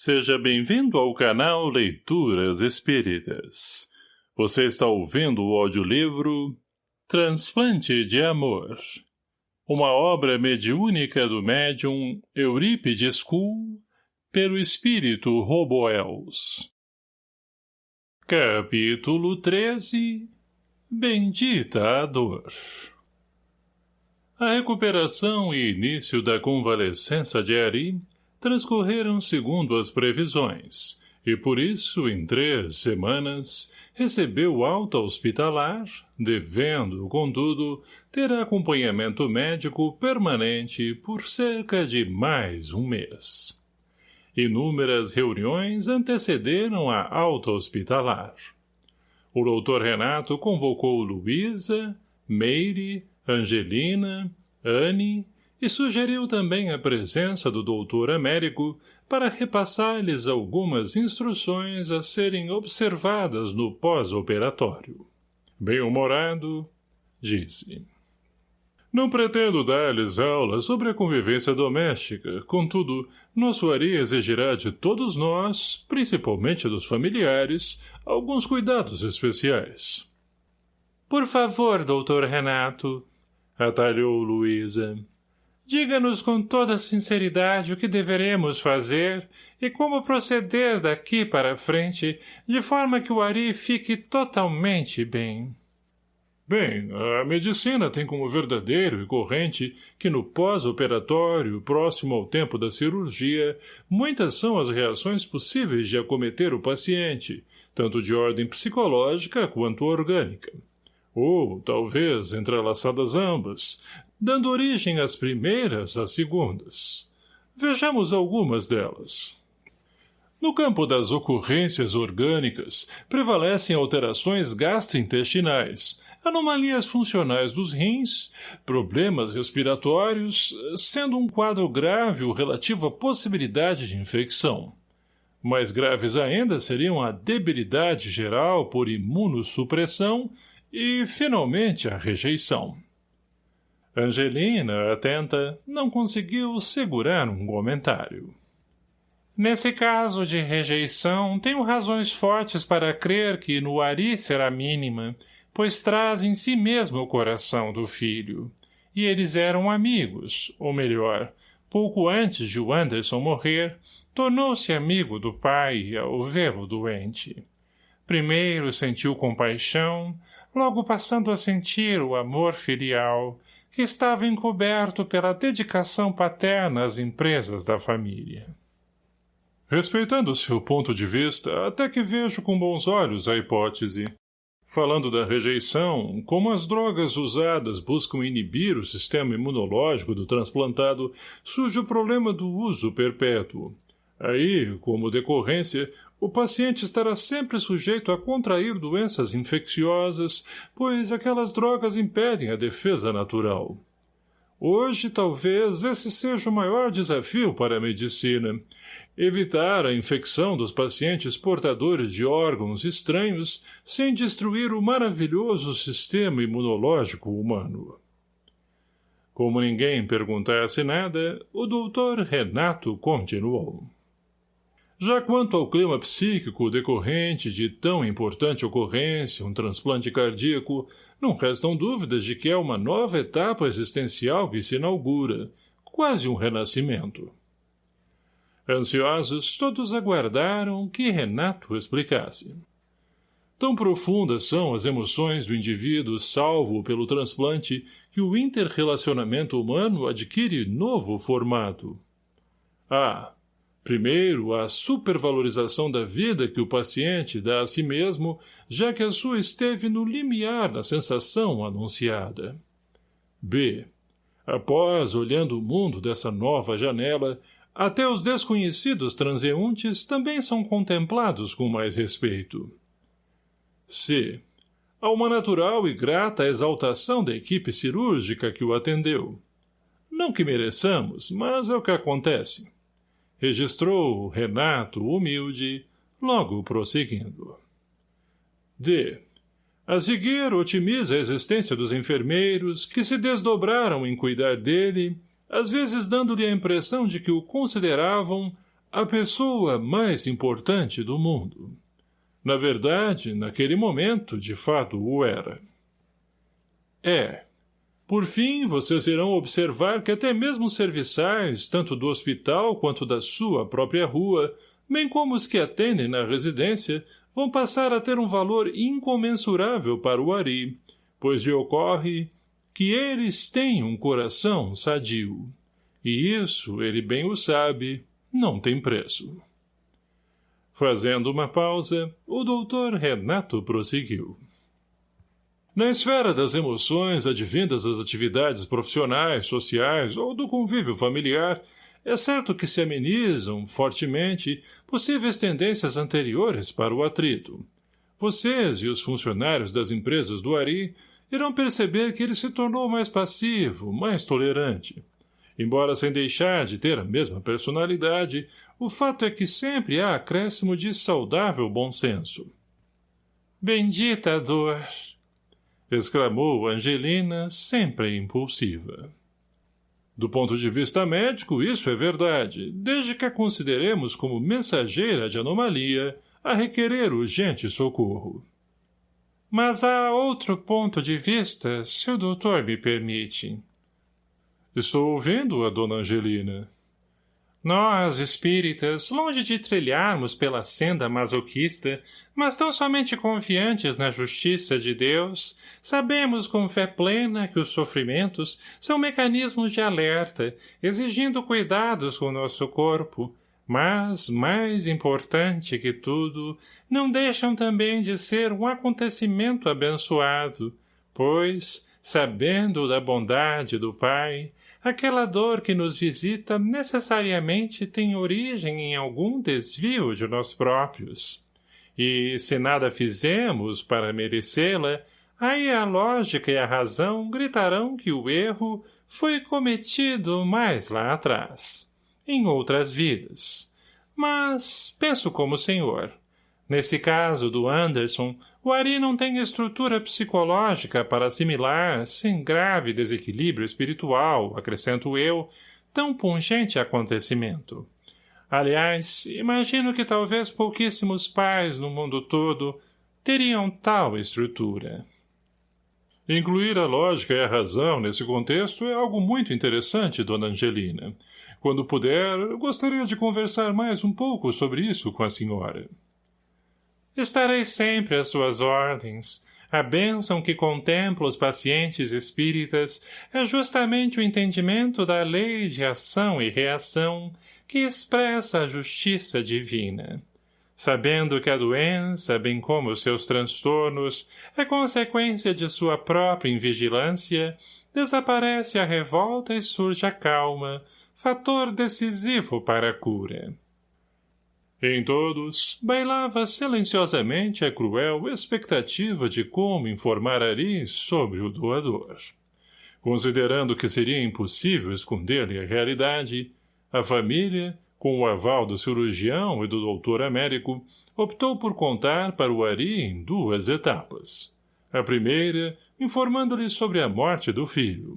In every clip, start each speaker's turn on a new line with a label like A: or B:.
A: Seja bem-vindo ao canal Leituras Espíritas. Você está ouvindo o audiolivro Transplante de Amor. Uma obra mediúnica do médium Eurípides Kuhl, pelo espírito Roboels. Capítulo 13 Bendita a dor A recuperação e início da convalescença de Ari transcorreram segundo as previsões, e por isso, em três semanas, recebeu alta hospitalar, devendo, contudo, ter acompanhamento médico permanente por cerca de mais um mês. Inúmeras reuniões antecederam a alta hospitalar. O doutor Renato convocou Luísa, Meire, Angelina, Anne e sugeriu também a presença do doutor Américo para repassar-lhes algumas instruções a serem observadas no pós-operatório. Bem-humorado, disse. Não pretendo dar-lhes aulas sobre a convivência doméstica, contudo, nosso Ari exigirá de todos nós, principalmente dos familiares, alguns cuidados especiais. Por favor, doutor Renato, atalhou Luísa. Diga-nos com toda sinceridade o que deveremos fazer e como proceder daqui para frente, de forma que o Ari fique totalmente bem. Bem, a medicina tem como verdadeiro e corrente que no pós-operatório, próximo ao tempo da cirurgia, muitas são as reações possíveis de acometer o paciente, tanto de ordem psicológica quanto orgânica. Ou, talvez, entrelaçadas ambas, dando origem às primeiras às segundas. Vejamos algumas delas. No campo das ocorrências orgânicas, prevalecem alterações gastrointestinais, anomalias funcionais dos rins, problemas respiratórios, sendo um quadro grave o relativo à possibilidade de infecção. Mais graves ainda seriam a debilidade geral por imunossupressão e, finalmente, a rejeição. Angelina, atenta, não conseguiu segurar um comentário. Nesse caso de rejeição, tenho razões fortes para crer que no Ari será mínima, pois traz em si mesmo o coração do filho. E eles eram amigos, ou melhor, pouco antes de o Anderson morrer, tornou-se amigo do pai ao vê-lo doente. Primeiro sentiu compaixão, logo passando a sentir o amor filial, que estava encoberto pela dedicação paterna às empresas da família. Respeitando seu ponto de vista, até que vejo com bons olhos a hipótese. Falando da rejeição, como as drogas usadas buscam inibir o sistema imunológico do transplantado, surge o problema do uso perpétuo. Aí, como decorrência, o paciente estará sempre sujeito a contrair doenças infecciosas, pois aquelas drogas impedem a defesa natural. Hoje, talvez, esse seja o maior desafio para a medicina. Evitar a infecção dos pacientes portadores de órgãos estranhos sem destruir o maravilhoso sistema imunológico humano. Como ninguém perguntasse nada, o doutor Renato continuou. Já quanto ao clima psíquico decorrente de tão importante ocorrência, um transplante cardíaco, não restam dúvidas de que é uma nova etapa existencial que se inaugura, quase um renascimento. Ansiosos, todos aguardaram que Renato explicasse. Tão profundas são as emoções do indivíduo salvo pelo transplante que o interrelacionamento humano adquire novo formato. Ah, Primeiro, a supervalorização da vida que o paciente dá a si mesmo, já que a sua esteve no limiar da sensação anunciada. B. Após, olhando o mundo dessa nova janela, até os desconhecidos transeuntes também são contemplados com mais respeito. C. Há uma natural e grata exaltação da equipe cirúrgica que o atendeu. Não que mereçamos, mas é o que acontece registrou Renato humilde, logo prosseguindo. D. A seguir, otimiza a existência dos enfermeiros, que se desdobraram em cuidar dele, às vezes dando-lhe a impressão de que o consideravam, a pessoa mais importante do mundo. Na verdade, naquele momento, de fato, o era. É. Por fim, vocês irão observar que até mesmo os serviçais, tanto do hospital quanto da sua própria rua, bem como os que atendem na residência, vão passar a ter um valor incomensurável para o Ari, pois lhe ocorre que eles têm um coração sadio. E isso, ele bem o sabe, não tem preço. Fazendo uma pausa, o doutor Renato prosseguiu. Na esfera das emoções advindas das atividades profissionais, sociais ou do convívio familiar, é certo que se amenizam, fortemente, possíveis tendências anteriores para o atrito. Vocês e os funcionários das empresas do Ari irão perceber que ele se tornou mais passivo, mais tolerante. Embora sem deixar de ter a mesma personalidade, o fato é que sempre há acréscimo de saudável bom senso. Bendita dor! Exclamou Angelina, sempre impulsiva. Do ponto de vista médico, isso é verdade, desde que a consideremos como mensageira de anomalia a requerer urgente socorro. Mas há outro ponto de vista, se o doutor me permite. Estou ouvindo a dona Angelina. Nós, espíritas, longe de trilharmos pela senda masoquista, mas tão somente confiantes na justiça de Deus, sabemos com fé plena que os sofrimentos são mecanismos de alerta, exigindo cuidados com nosso corpo, mas, mais importante que tudo, não deixam também de ser um acontecimento abençoado, pois, sabendo da bondade do Pai, aquela dor que nos visita necessariamente tem origem em algum desvio de nós próprios. E, se nada fizemos para merecê-la, aí a lógica e a razão gritarão que o erro foi cometido mais lá atrás em outras vidas. Mas penso como o senhor. Nesse caso do Anderson, o Ari não tem estrutura psicológica para assimilar, sem grave desequilíbrio espiritual, acrescento eu, tão pungente acontecimento. Aliás, imagino que talvez pouquíssimos pais no mundo todo teriam tal estrutura. Incluir a lógica e a razão nesse contexto é algo muito interessante, dona Angelina. Quando puder, gostaria de conversar mais um pouco sobre isso com a senhora. Estarei sempre às suas ordens. A bênção que contempla os pacientes espíritas é justamente o entendimento da lei de ação e reação que expressa a justiça divina. Sabendo que a doença, bem como os seus transtornos, é consequência de sua própria invigilância, desaparece a revolta e surge a calma, fator decisivo para a cura. Em todos, bailava silenciosamente a cruel expectativa de como informar Ari sobre o doador. Considerando que seria impossível esconder-lhe a realidade, a família, com o aval do cirurgião e do doutor Américo, optou por contar para o Ari em duas etapas. A primeira, informando-lhe sobre a morte do filho,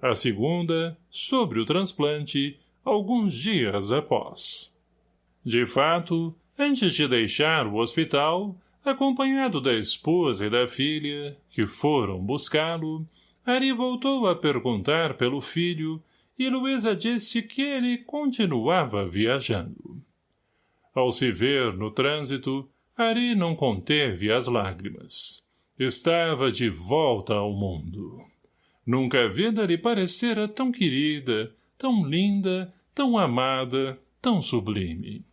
A: a segunda, sobre o transplante, alguns dias após. De fato, antes de deixar o hospital, acompanhado da esposa e da filha, que foram buscá-lo, Ari voltou a perguntar pelo filho e Luísa disse que ele continuava viajando. Ao se ver no trânsito, Ari não conteve as lágrimas. Estava de volta ao mundo. Nunca a vida lhe parecera tão querida, tão linda, tão amada, tão sublime.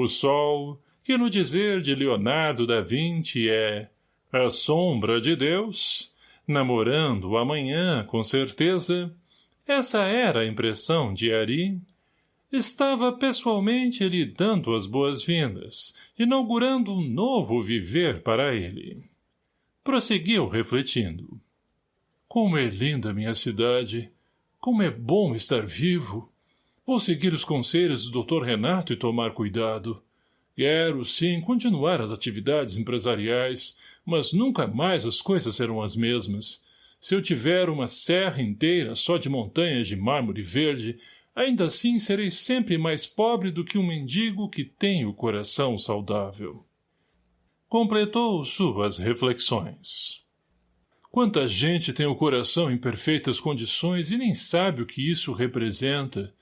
A: O sol, que no dizer de Leonardo da Vinci é a sombra de Deus, namorando o amanhã com certeza, essa era a impressão de Ari, estava pessoalmente lhe dando as boas-vindas, inaugurando um novo viver para ele. Prosseguiu refletindo. Como é linda minha cidade! Como é bom estar vivo! Vou seguir os conselhos do Dr. Renato e tomar cuidado. Quero, sim, continuar as atividades empresariais, mas nunca mais as coisas serão as mesmas. Se eu tiver uma serra inteira só de montanhas de mármore verde, ainda assim serei sempre mais pobre do que um mendigo que tem o coração saudável. Completou suas reflexões. Quanta gente tem o coração em perfeitas condições e nem sabe o que isso representa.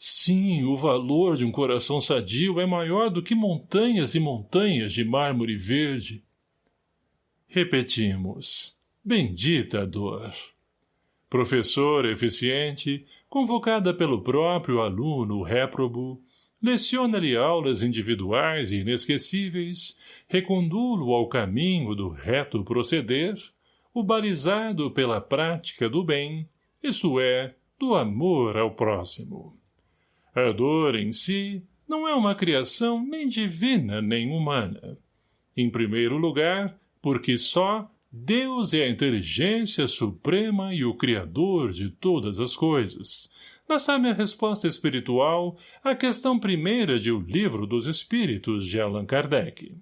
A: Sim, o valor de um coração sadio é maior do que montanhas e montanhas de mármore verde. Repetimos. Bendita dor. Professor eficiente, convocada pelo próprio aluno réprobo, leciona-lhe aulas individuais e inesquecíveis, recondulo ao caminho do reto proceder, o balizado pela prática do bem, isso é, do amor ao próximo. A dor em si não é uma criação nem divina nem humana. Em primeiro lugar, porque só Deus é a inteligência suprema e o Criador de todas as coisas. Essa é a resposta espiritual à questão primeira de O Livro dos Espíritos de Allan Kardec.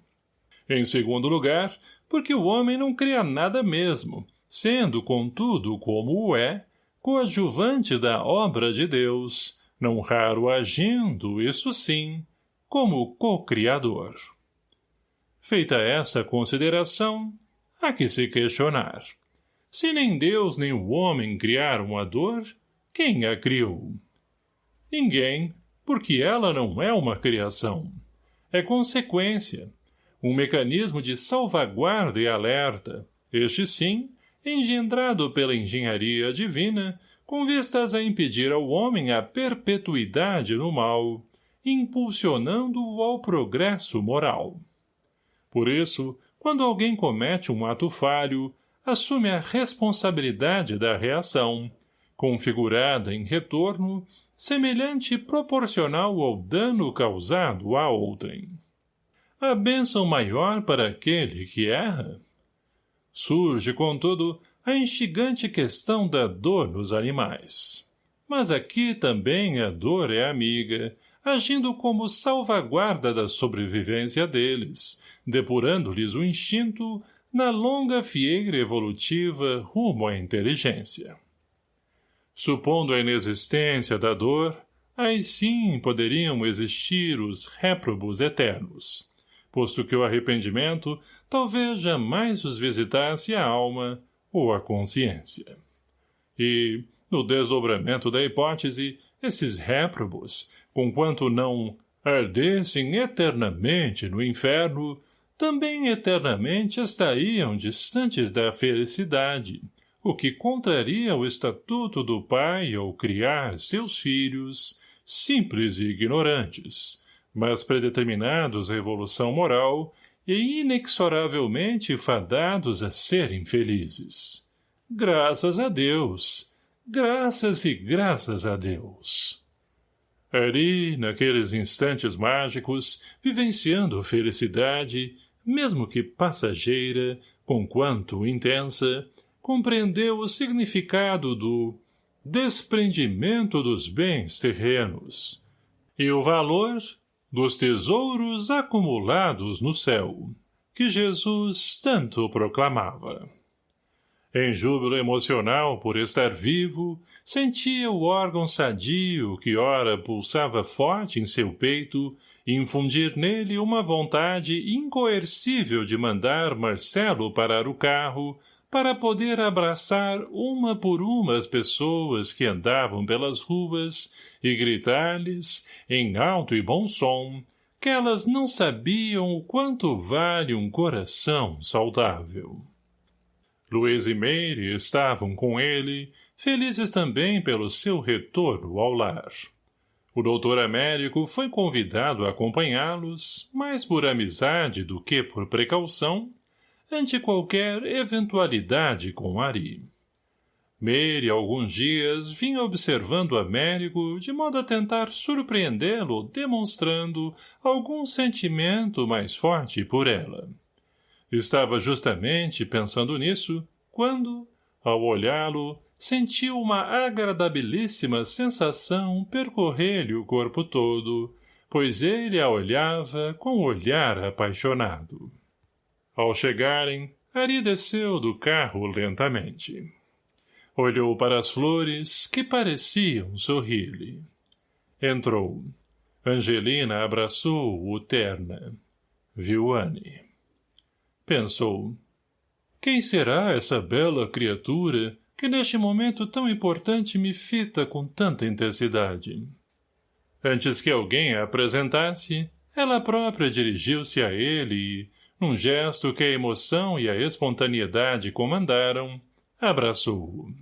A: Em segundo lugar, porque o homem não cria nada mesmo, sendo, contudo, como o é, coadjuvante da obra de Deus, não raro agindo, isso sim, como co-criador. Feita essa consideração, há que se questionar. Se nem Deus nem o homem criaram a dor, quem a criou? Ninguém, porque ela não é uma criação. É consequência, um mecanismo de salvaguarda e alerta, este sim, engendrado pela engenharia divina, com vistas a impedir ao homem a perpetuidade no mal, impulsionando-o ao progresso moral. Por isso, quando alguém comete um ato falho, assume a responsabilidade da reação, configurada em retorno, semelhante e proporcional ao dano causado a outrem. A bênção maior para aquele que erra? Surge, contudo, a instigante questão da dor nos animais. Mas aqui também a dor é amiga, agindo como salvaguarda da sobrevivência deles, depurando-lhes o instinto na longa fieira evolutiva rumo à inteligência. Supondo a inexistência da dor, aí sim poderiam existir os réprobos eternos, posto que o arrependimento talvez jamais os visitasse a alma ou a consciência. E, no desdobramento da hipótese, esses réprobos, conquanto não ardessem eternamente no inferno, também eternamente estariam distantes da felicidade, o que contraria o estatuto do pai ao criar seus filhos, simples e ignorantes, mas predeterminados à evolução moral e inexoravelmente fadados a serem felizes. Graças a Deus! Graças e graças a Deus! Ali, naqueles instantes mágicos, vivenciando felicidade, mesmo que passageira, conquanto intensa, compreendeu o significado do desprendimento dos bens terrenos e o valor dos tesouros acumulados no céu, que Jesus tanto proclamava. Em júbilo emocional por estar vivo, sentia o órgão sadio que ora pulsava forte em seu peito infundir nele uma vontade incoercível de mandar Marcelo parar o carro para poder abraçar uma por uma as pessoas que andavam pelas ruas e gritar-lhes, em alto e bom som, que elas não sabiam o quanto vale um coração saudável. Luiz e Meire estavam com ele, felizes também pelo seu retorno ao lar. O doutor Américo foi convidado a acompanhá-los, mais por amizade do que por precaução, ante qualquer eventualidade com Ari. Meire, alguns dias, vinha observando Américo de modo a tentar surpreendê-lo demonstrando algum sentimento mais forte por ela. Estava justamente pensando nisso, quando, ao olhá-lo, sentiu uma agradabilíssima sensação percorrer-lhe o corpo todo, pois ele a olhava com olhar apaixonado. Ao chegarem, Ari desceu do carro lentamente. Olhou para as flores, que pareciam sorrir-lhe. Entrou. Angelina abraçou-o terna. Viu Anne. Pensou. Quem será essa bela criatura que neste momento tão importante me fita com tanta intensidade? Antes que alguém a apresentasse, ela própria dirigiu-se a ele e, num gesto que a emoção e a espontaneidade comandaram, abraçou-o.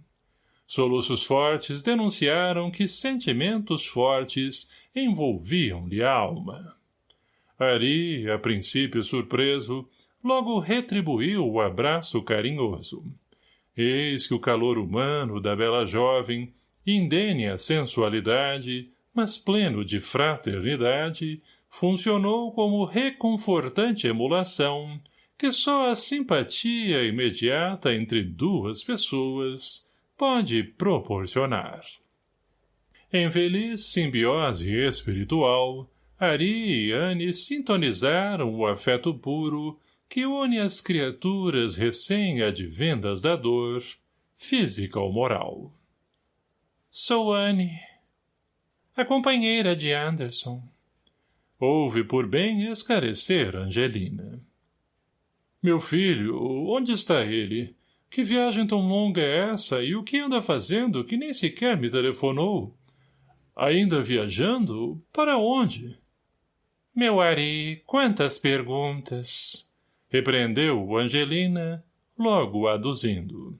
A: Soluços fortes denunciaram que sentimentos fortes envolviam-lhe a alma. Ari, a princípio surpreso, logo retribuiu o abraço carinhoso. Eis que o calor humano da bela jovem, indene a sensualidade, mas pleno de fraternidade, funcionou como reconfortante emulação que só a simpatia imediata entre duas pessoas pode proporcionar. Em feliz simbiose espiritual, Ari e Anne sintonizaram o afeto puro que une as criaturas recém-advindas da dor, física ou moral. Sou Anne, a companheira de Anderson. Houve por bem esclarecer Angelina. Meu filho, onde está ele? Que viagem tão longa é essa e o que anda fazendo que nem sequer me telefonou? Ainda viajando? Para onde? Meu Ari, quantas perguntas! Repreendeu Angelina, logo aduzindo.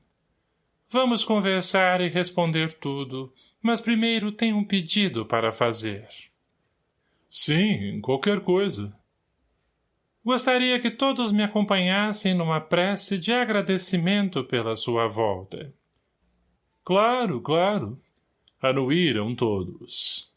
A: Vamos conversar e responder tudo, mas primeiro tenho um pedido para fazer. Sim, qualquer coisa. Gostaria que todos me acompanhassem numa prece de agradecimento pela sua volta. Claro, claro. Anuíram todos.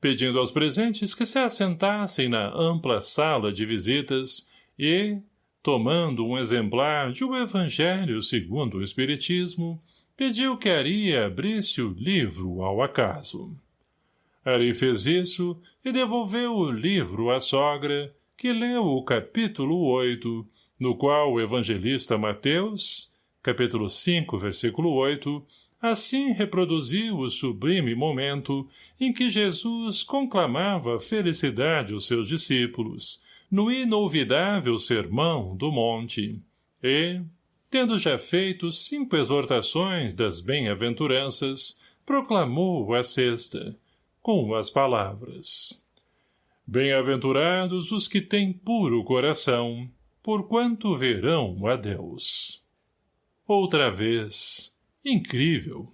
A: Pedindo aos presentes que se assentassem na ampla sala de visitas e, tomando um exemplar de O Evangelho segundo o Espiritismo, pediu que Ari abrisse o livro ao acaso. Ari fez isso e devolveu o livro à sogra, que leu o capítulo 8, no qual o evangelista Mateus, capítulo 5, versículo 8, assim reproduziu o sublime momento em que Jesus conclamava felicidade aos seus discípulos, no inolvidável sermão do monte, e, tendo já feito cinco exortações das bem-aventuranças, proclamou a sexta, com as palavras. Bem-aventurados os que têm puro coração, porquanto verão a Deus. Outra vez, incrível,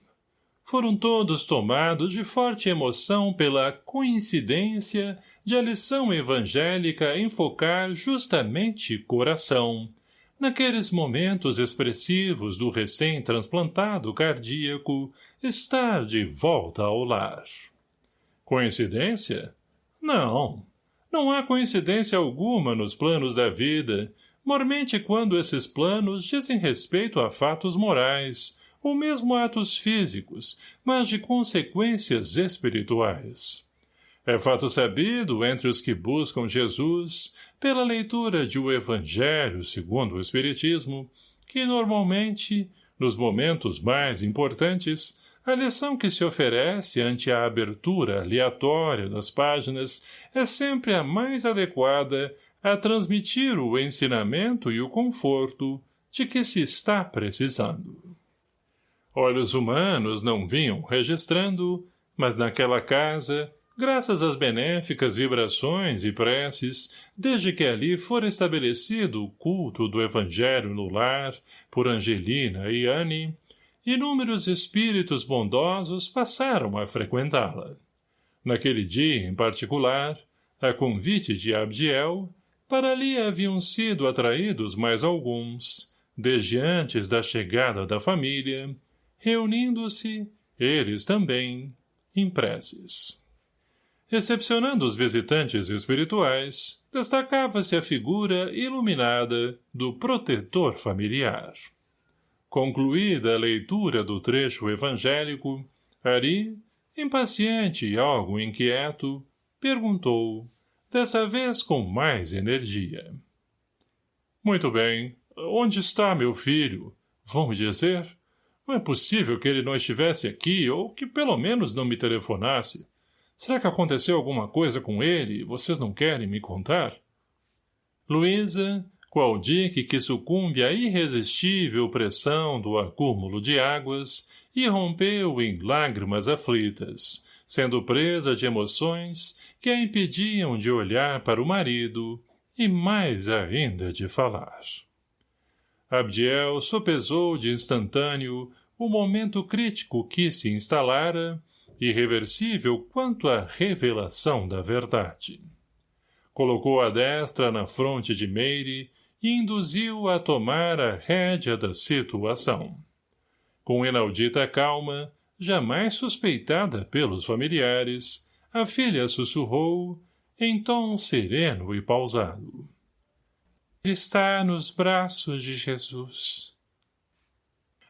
A: foram todos tomados de forte emoção pela coincidência de a lição evangélica enfocar justamente coração, naqueles momentos expressivos do recém-transplantado cardíaco estar de volta ao lar. Coincidência? Não. Não há coincidência alguma nos planos da vida, mormente quando esses planos dizem respeito a fatos morais, ou mesmo atos físicos, mas de consequências espirituais. É fato sabido entre os que buscam Jesus, pela leitura de o Evangelho segundo o Espiritismo, que normalmente, nos momentos mais importantes, a lição que se oferece ante a abertura aleatória das páginas é sempre a mais adequada a transmitir o ensinamento e o conforto de que se está precisando. Olhos humanos não vinham registrando, mas naquela casa, graças às benéficas vibrações e preces, desde que ali fora estabelecido o culto do Evangelho no lar, por Angelina e Anne, inúmeros espíritos bondosos passaram a frequentá-la. Naquele dia, em particular, a convite de Abdiel, para ali haviam sido atraídos mais alguns, desde antes da chegada da família, reunindo-se, eles também, em preces. Recepcionando os visitantes espirituais, destacava-se a figura iluminada do protetor familiar. Concluída a leitura do trecho evangélico, Ari, impaciente e algo inquieto, perguntou, dessa vez com mais energia. Muito bem. Onde está meu filho? Vão me dizer? Não é possível que ele não estivesse aqui, ou que pelo menos não me telefonasse. Será que aconteceu alguma coisa com ele e vocês não querem me contar? Luísa, qual dique que sucumbe à irresistível pressão do acúmulo de águas, irrompeu em lágrimas aflitas, sendo presa de emoções que a impediam de olhar para o marido e mais ainda de falar. Abdiel sopesou de instantâneo o momento crítico que se instalara, irreversível quanto à revelação da verdade. Colocou a destra na fronte de Meire induziu a tomar a rédea da situação. Com inaudita calma, jamais suspeitada pelos familiares, a filha sussurrou, em tom sereno e pausado. Está nos braços de Jesus.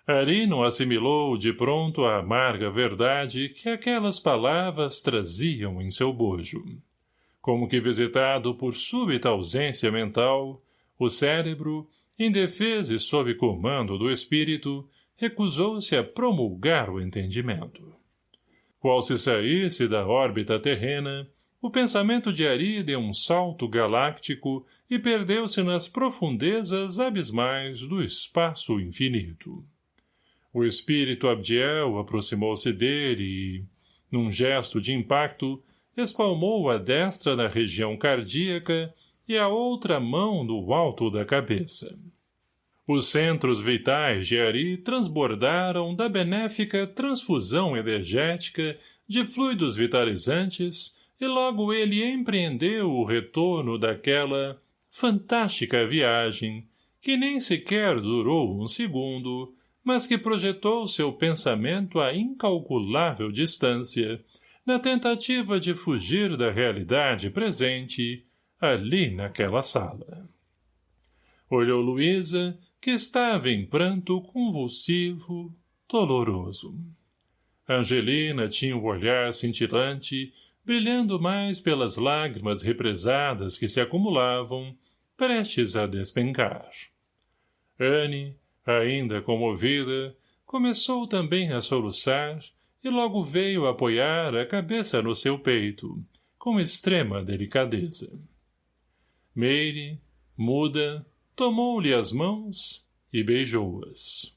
A: Arino assimilou de pronto a amarga verdade que aquelas palavras traziam em seu bojo. Como que visitado por súbita ausência mental, o cérebro, indefeso e sob comando do espírito, recusou-se a promulgar o entendimento. Qual se saísse da órbita terrena, o pensamento de Ari deu um salto galáctico e perdeu-se nas profundezas abismais do espaço infinito. O espírito Abdiel aproximou-se dele e, num gesto de impacto, espalmou a destra na região cardíaca e a outra mão no alto da cabeça. Os centros vitais de Ari transbordaram da benéfica transfusão energética de fluidos vitalizantes e logo ele empreendeu o retorno daquela fantástica viagem que nem sequer durou um segundo mas que projetou seu pensamento a incalculável distância, na tentativa de fugir da realidade presente, ali naquela sala. Olhou Luísa, que estava em pranto convulsivo, doloroso. Angelina tinha o um olhar cintilante, brilhando mais pelas lágrimas represadas que se acumulavam, prestes a despencar. Anne, Ainda comovida, começou também a soluçar e logo veio apoiar a cabeça no seu peito, com extrema delicadeza. Meire, muda, tomou-lhe as mãos e beijou-as.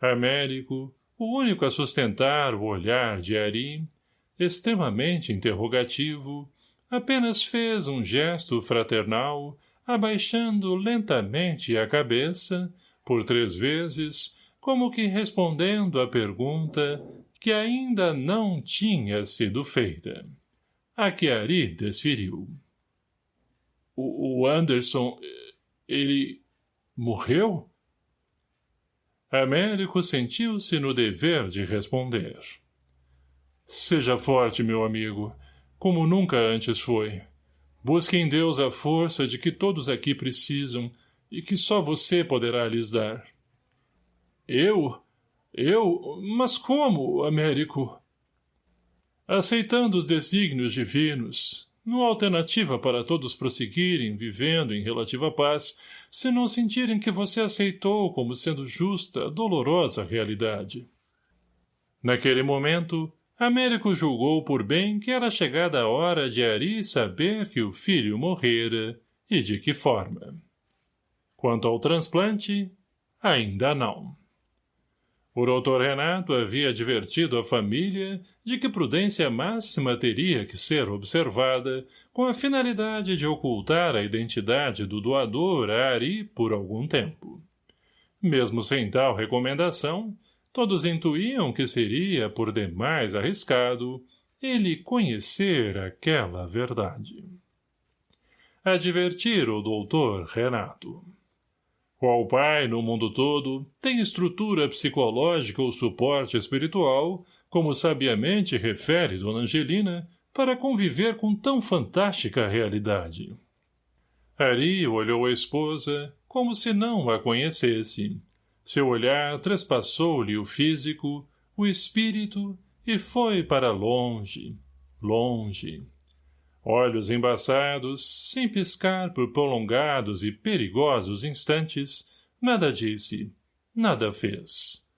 A: Américo, o único a sustentar o olhar de Ari, extremamente interrogativo, apenas fez um gesto fraternal, abaixando lentamente a cabeça por três vezes, como que respondendo à pergunta que ainda não tinha sido feita. A que Ari desferiu. O, o Anderson, ele morreu? Américo sentiu-se no dever de responder. Seja forte, meu amigo, como nunca antes foi. Busque em Deus a força de que todos aqui precisam e que só você poderá lhes dar. Eu? Eu? Mas como, Américo? Aceitando os desígnios divinos, há alternativa para todos prosseguirem vivendo em relativa paz, se não sentirem que você aceitou como sendo justa a dolorosa realidade. Naquele momento, Américo julgou por bem que era chegada a hora de Ari saber que o filho morrera e de que forma. Quanto ao transplante, ainda não. O doutor Renato havia advertido a família de que prudência máxima teria que ser observada com a finalidade de ocultar a identidade do doador a Ari por algum tempo. Mesmo sem tal recomendação, todos intuíam que seria por demais arriscado ele conhecer aquela verdade. Advertir o doutor Renato. Qual pai, no mundo todo, tem estrutura psicológica ou suporte espiritual, como sabiamente refere Dona Angelina, para conviver com tão fantástica realidade? Ari olhou a esposa, como se não a conhecesse. Seu olhar trespassou-lhe o físico, o espírito, e foi para longe, longe olhos embaçados, sem piscar por prolongados e perigosos instantes, nada disse, nada fez.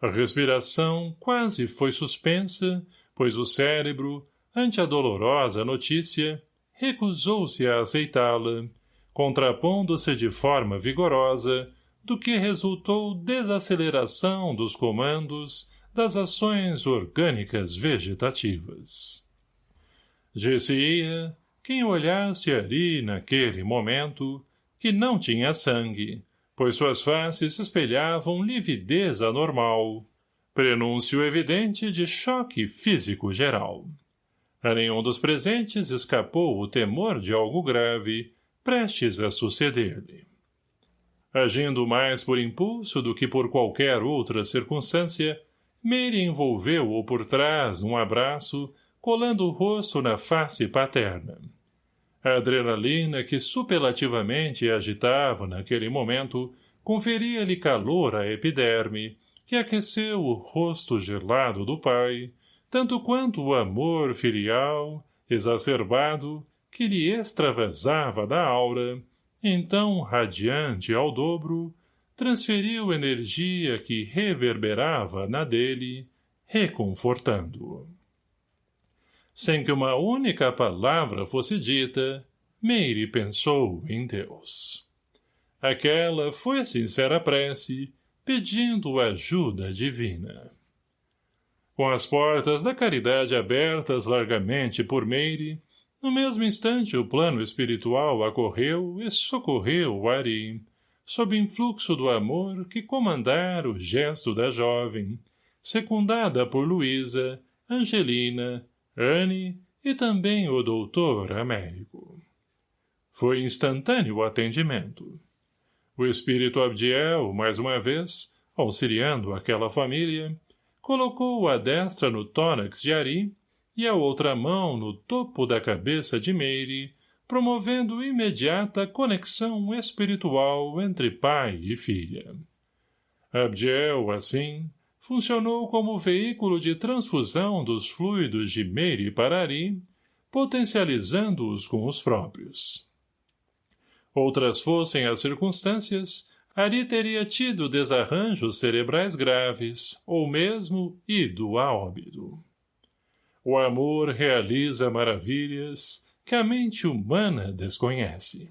A: A respiração quase foi suspensa, pois o cérebro, ante a dolorosa notícia, recusou-se a aceitá-la, contrapondo-se de forma vigorosa, do que resultou desaceleração dos comandos das ações orgânicas vegetativas. Disse-ia, quem olhasse ali naquele momento, que não tinha sangue, pois suas faces espelhavam lividez anormal, prenúncio evidente de choque físico geral. A nenhum dos presentes escapou o temor de algo grave, prestes a suceder-lhe. Agindo mais por impulso do que por qualquer outra circunstância, Meire envolveu-o por trás num abraço, colando o rosto na face paterna. A adrenalina que superlativamente agitava naquele momento conferia-lhe calor à epiderme, que aqueceu o rosto gelado do pai, tanto quanto o amor filial, exacerbado, que lhe extravasava da aura, então radiante ao dobro, transferiu energia que reverberava na dele, reconfortando-o. Sem que uma única palavra fosse dita, Meire pensou em Deus. Aquela foi sincera prece, pedindo ajuda divina. Com as portas da caridade abertas largamente por Meire, no mesmo instante o plano espiritual acorreu e socorreu Ari, sob influxo do amor que comandara o gesto da jovem, secundada por Luísa, Angelina, Anne e também o doutor Américo. Foi instantâneo o atendimento. O espírito Abdiel, mais uma vez, auxiliando aquela família, colocou a destra no tórax de Ari e a outra mão no topo da cabeça de Meire, promovendo imediata conexão espiritual entre pai e filha. Abdiel, assim, funcionou como veículo de transfusão dos fluidos de Meire para Ari, potencializando-os com os próprios. Outras fossem as circunstâncias, Ari teria tido desarranjos cerebrais graves, ou mesmo ido a óbito. O amor realiza maravilhas que a mente humana desconhece.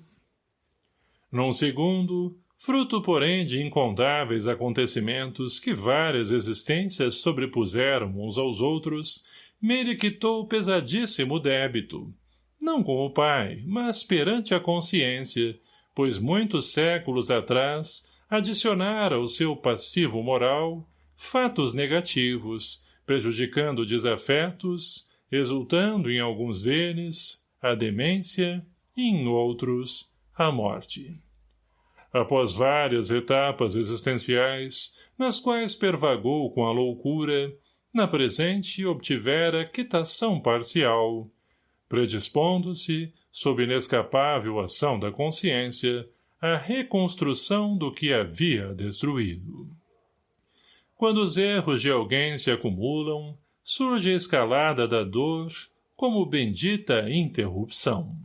A: Num segundo, fruto, porém, de incontáveis acontecimentos que várias existências sobrepuseram uns aos outros, Meire quitou pesadíssimo débito, não com o pai, mas perante a consciência, pois muitos séculos atrás adicionara ao seu passivo moral fatos negativos, prejudicando desafetos, exultando em alguns deles a demência e em outros a morte. Após várias etapas existenciais, nas quais pervagou com a loucura, na presente obtivera quitação parcial, predispondo-se, sob inescapável ação da consciência, à reconstrução do que havia destruído. Quando os erros de alguém se acumulam, surge a escalada da dor como bendita interrupção.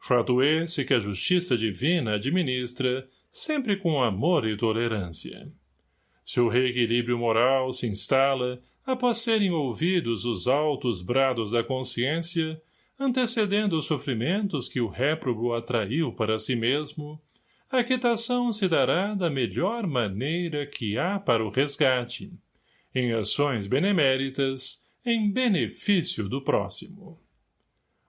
A: Fato esse que a justiça divina administra, sempre com amor e tolerância. Se o reequilíbrio moral se instala, após serem ouvidos os altos brados da consciência, antecedendo os sofrimentos que o réprobo atraiu para si mesmo, a quitação se dará da melhor maneira que há para o resgate, em ações beneméritas, em benefício do próximo.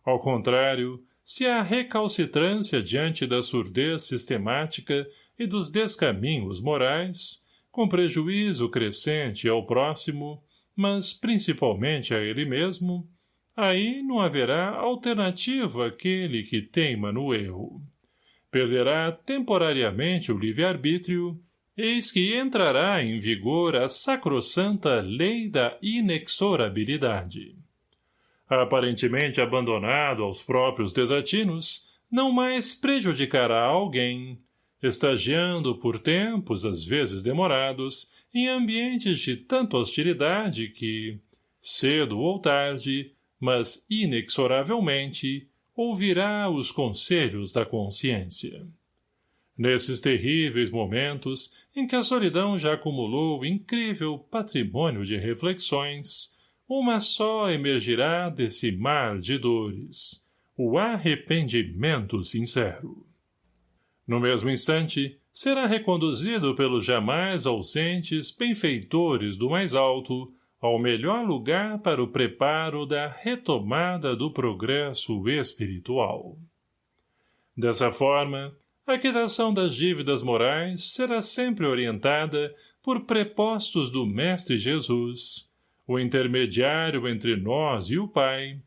A: Ao contrário, se há recalcitrância diante da surdez sistemática e dos descaminhos morais, com prejuízo crescente ao próximo, mas principalmente a ele mesmo, aí não haverá alternativa àquele que teima no erro. Perderá temporariamente o livre-arbítrio, eis que entrará em vigor a sacrossanta lei da inexorabilidade. Aparentemente abandonado aos próprios desatinos, não mais prejudicará alguém, estagiando por tempos às vezes demorados, em ambientes de tanta hostilidade que, cedo ou tarde, mas inexoravelmente, ouvirá os conselhos da consciência. Nesses terríveis momentos em que a solidão já acumulou incrível patrimônio de reflexões, uma só emergirá desse mar de dores, o arrependimento sincero. No mesmo instante, será reconduzido pelos jamais ausentes benfeitores do mais alto ao melhor lugar para o preparo da retomada do progresso espiritual. Dessa forma, a quitação das dívidas morais será sempre orientada por prepostos do Mestre Jesus, o intermediário entre nós e o Pai,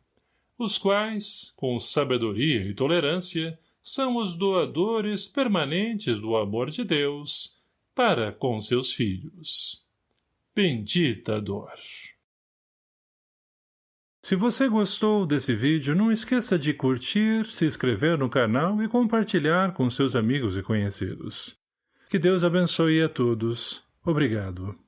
A: os quais, com sabedoria e tolerância, são os doadores permanentes do amor de Deus para com seus filhos. Bendita dor! Se você gostou desse vídeo, não esqueça de curtir, se inscrever no canal e compartilhar com seus amigos e conhecidos. Que Deus abençoe a todos. Obrigado.